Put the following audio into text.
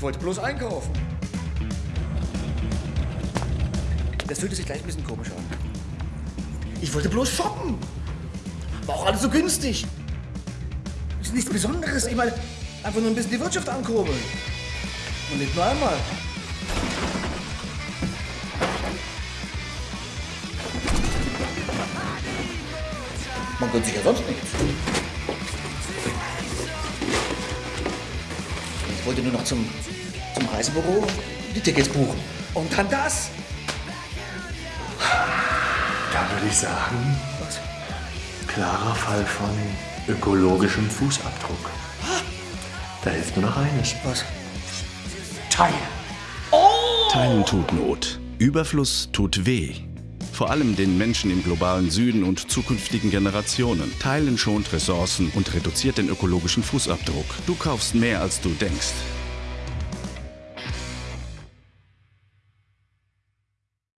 Ich wollte bloß einkaufen. Das fühlte sich gleich ein bisschen komisch an. Ich wollte bloß shoppen. War auch alles so günstig. Ist nichts Besonderes. Ich meine, einfach nur ein bisschen die Wirtschaft ankurbeln. Und nicht nur einmal. Man gönnt sich ja sonst nichts. Wollte nur noch zum, zum Reisebüro die Tickets buchen. Und dann das. Da würde ich sagen, Was? klarer Fall von ökologischem Fußabdruck. Da hilft nur noch eines. Was? Teilen. Teilen tut Not. Überfluss tut weh. Vor allem den Menschen im globalen Süden und zukünftigen Generationen. Teilen schont Ressourcen und reduziert den ökologischen Fußabdruck. Du kaufst mehr, als du denkst.